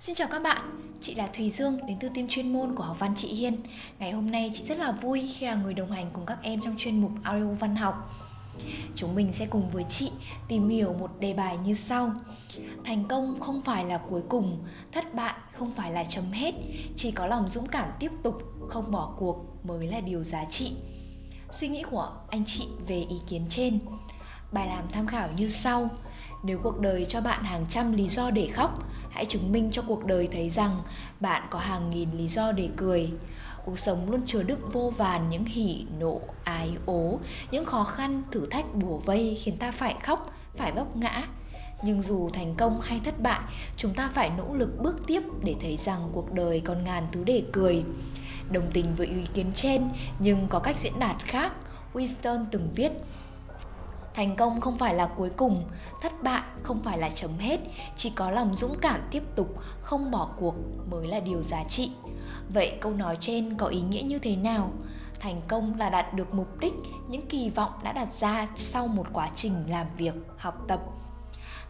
Xin chào các bạn, chị là Thùy Dương đến từ team chuyên môn của học văn chị Hiên. Ngày hôm nay chị rất là vui khi là người đồng hành cùng các em trong chuyên mục audio văn học. Chúng mình sẽ cùng với chị tìm hiểu một đề bài như sau. Thành công không phải là cuối cùng, thất bại không phải là chấm hết, chỉ có lòng dũng cảm tiếp tục, không bỏ cuộc mới là điều giá trị. Suy nghĩ của anh chị về ý kiến trên. Bài làm tham khảo như sau. Nếu cuộc đời cho bạn hàng trăm lý do để khóc, hãy chứng minh cho cuộc đời thấy rằng bạn có hàng nghìn lý do để cười. Cuộc sống luôn chứa đựng vô vàn những hỉ, nộ, ái, ố, những khó khăn, thử thách bùa vây khiến ta phải khóc, phải vấp ngã. Nhưng dù thành công hay thất bại, chúng ta phải nỗ lực bước tiếp để thấy rằng cuộc đời còn ngàn thứ để cười. Đồng tình với ý kiến trên, nhưng có cách diễn đạt khác, Winston từng viết Thành công không phải là cuối cùng, thất bại không phải là chấm hết, chỉ có lòng dũng cảm tiếp tục, không bỏ cuộc mới là điều giá trị. Vậy câu nói trên có ý nghĩa như thế nào? Thành công là đạt được mục đích, những kỳ vọng đã đặt ra sau một quá trình làm việc, học tập.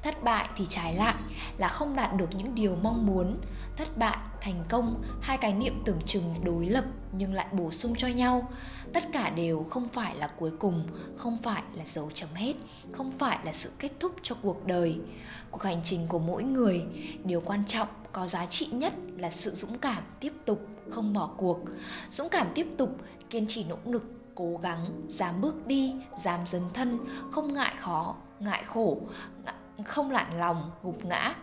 Thất bại thì trái lại là không đạt được những điều mong muốn. Thất bại, thành công, hai cái niệm tưởng chừng đối lập nhưng lại bổ sung cho nhau tất cả đều không phải là cuối cùng, không phải là dấu chấm hết, không phải là sự kết thúc cho cuộc đời. Cuộc hành trình của mỗi người, điều quan trọng, có giá trị nhất là sự dũng cảm tiếp tục, không bỏ cuộc. Dũng cảm tiếp tục, kiên trì nỗ lực, cố gắng, dám bước đi, dám dấn thân, không ngại khó, ngại khổ không lạn lòng, gục ngã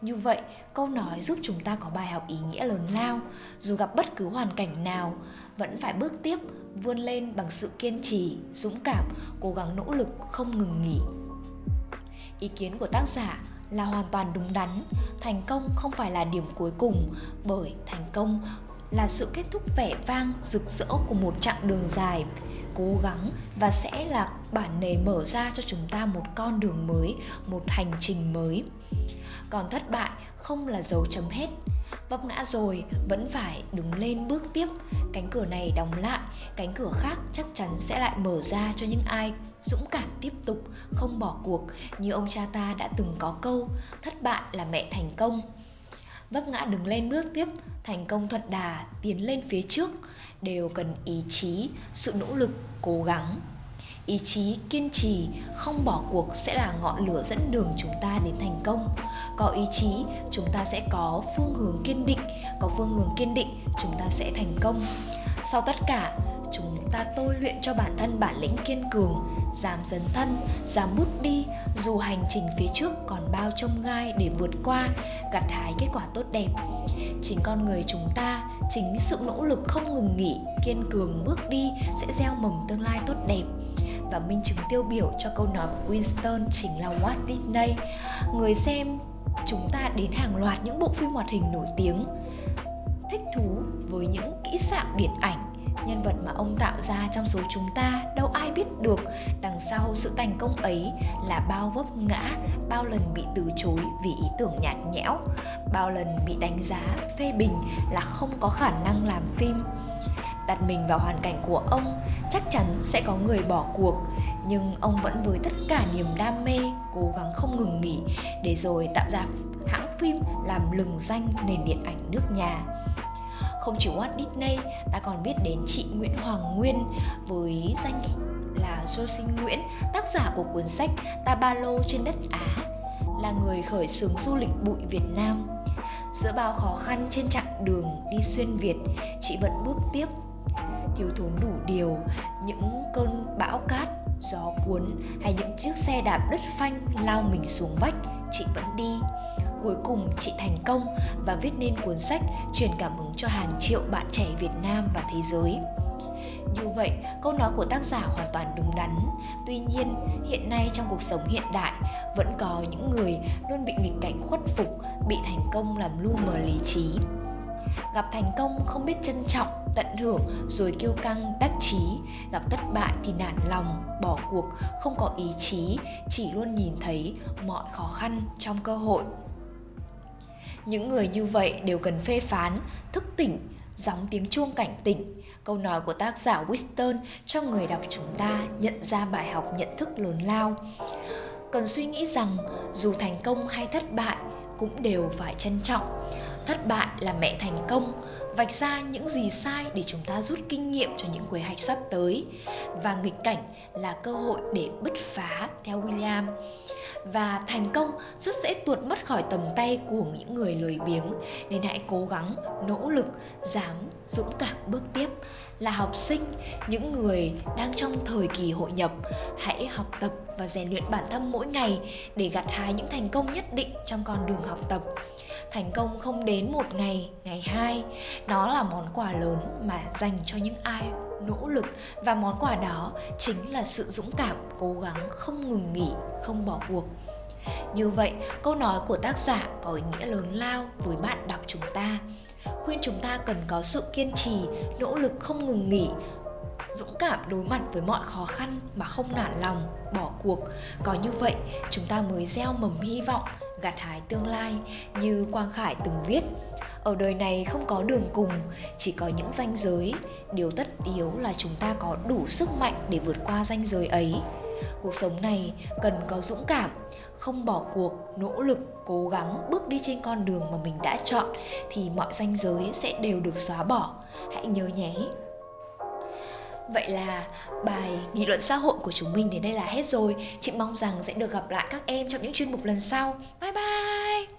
như vậy, câu nói giúp chúng ta có bài học ý nghĩa lớn lao, dù gặp bất cứ hoàn cảnh nào, vẫn phải bước tiếp, vươn lên bằng sự kiên trì, dũng cảm, cố gắng nỗ lực không ngừng nghỉ. Ý kiến của tác giả là hoàn toàn đúng đắn, thành công không phải là điểm cuối cùng, bởi thành công là sự kết thúc vẻ vang, rực rỡ của một chặng đường dài, cố gắng và sẽ là bản nề mở ra cho chúng ta một con đường mới, một hành trình mới còn thất bại không là dấu chấm hết. Vấp ngã rồi vẫn phải đứng lên bước tiếp. Cánh cửa này đóng lại, cánh cửa khác chắc chắn sẽ lại mở ra cho những ai dũng cảm tiếp tục, không bỏ cuộc như ông cha ta đã từng có câu, thất bại là mẹ thành công. Vấp ngã đứng lên bước tiếp, thành công thuận đà tiến lên phía trước, đều cần ý chí, sự nỗ lực, cố gắng ý chí kiên trì, không bỏ cuộc sẽ là ngọn lửa dẫn đường chúng ta đến thành công. Có ý chí, chúng ta sẽ có phương hướng kiên định. Có phương hướng kiên định, chúng ta sẽ thành công. Sau tất cả, chúng ta tôi luyện cho bản thân bản lĩnh kiên cường, dám dấn thân, dám bút đi, dù hành trình phía trước còn bao trông gai để vượt qua, gặt hái kết quả tốt đẹp. Chính con người chúng ta, chính sự nỗ lực không ngừng nghỉ, kiên cường bước đi sẽ gieo mầm tương lai tốt đẹp và minh chứng tiêu biểu cho câu nói của Winston chính là Walt Disney. Người xem, chúng ta đến hàng loạt những bộ phim hoạt hình nổi tiếng, thích thú với những kỹ xảo điện ảnh, nhân vật mà ông tạo ra trong số chúng ta, đâu ai biết được đằng sau sự thành công ấy là bao vấp ngã, bao lần bị từ chối vì ý tưởng nhạt nhẽo, bao lần bị đánh giá phê bình là không có khả năng làm phim đặt mình vào hoàn cảnh của ông chắc chắn sẽ có người bỏ cuộc. Nhưng ông vẫn với tất cả niềm đam mê cố gắng không ngừng nghỉ để rồi tạo ra hãng phim làm lừng danh nền điện ảnh nước nhà. Không chỉ Walt Disney, ta còn biết đến chị Nguyễn Hoàng Nguyên. Với danh là Josie Nguyễn, tác giả của cuốn sách Ta Ba Lô trên đất Á, là người khởi xướng du lịch bụi Việt Nam. Giữa bao khó khăn trên chặng đường đi xuyên Việt, chị vẫn bước tiếp thiếu thốn đủ điều những cơn bão cát gió cuốn hay những chiếc xe đạp đất phanh lao mình xuống vách chị vẫn đi cuối cùng chị thành công và viết nên cuốn sách truyền cảm hứng cho hàng triệu bạn trẻ Việt Nam và thế giới. Như vậy, câu nói của tác giả hoàn toàn đúng đắn. Tuy nhiên, hiện nay trong cuộc sống hiện đại vẫn có những người luôn bị nghịch cảnh khuất phục, bị thành công làm lu mờ lý trí. Gặp thành công không biết trân trọng tận hưởng rồi kiêu căng đắc chí. Gặp thất bại thì nản lòng bỏ cuộc không có ý chí chỉ luôn nhìn thấy mọi khó khăn trong cơ hội. Những người như vậy đều cần phê phán thức tỉnh gióng tiếng chuông cảnh tỉnh. Câu nói của tác giả Winston cho người đọc chúng ta nhận ra bài học nhận thức lớn lao. Cần suy nghĩ rằng, dù thành công hay thất bại cũng đều phải trân trọng. Thất bại là mẹ thành công vạch ra những gì sai để chúng ta rút kinh nghiệm cho những quy hoạch sắp tới. Và nghịch cảnh là cơ hội để bứt phá, theo William. Và thành công rất dễ tuột mất khỏi tầm tay của những người lười biếng, nên hãy cố gắng, nỗ lực, dám dũng cảm bước tiếp là học sinh, những người đang trong thời kỳ hội nhập. Hãy học tập và rèn luyện bản thân mỗi ngày để gặt hái những thành công nhất định trong con đường học tập. Thành công không đến một ngày ngày hai. Nó là món quà lớn mà dành cho những ai nỗ lực. Và món quà đó chính là sự dũng cảm, cố gắng, không ngừng nghỉ, không bỏ cuộc. Như vậy, câu nói của tác giả có ý nghĩa lớn lao với bạn đọc chúng ta khuyên chúng ta cần có sự kiên trì, nỗ lực không ngừng nghỉ, dũng cảm đối mặt với mọi khó khăn mà không nản lòng, bỏ cuộc. Có như vậy, chúng ta mới gieo mầm hy vọng, gặt hái tương lai, như quang khải từng viết. Ở đời này không có đường cùng, chỉ có những ranh giới. Điều tất yếu là chúng ta có đủ sức mạnh để vượt qua ranh giới ấy cuộc sống này cần có dũng cảm, không bỏ cuộc, nỗ lực, cố gắng bước đi trên con đường mà mình đã chọn thì mọi ranh giới sẽ đều được xóa bỏ hãy nhớ nhé Vậy là bài nghị luận xã hội của chúng mình đến đây là hết rồi. Chị mong rằng sẽ được gặp lại các em trong những chuyên mục lần sau. Bye bye!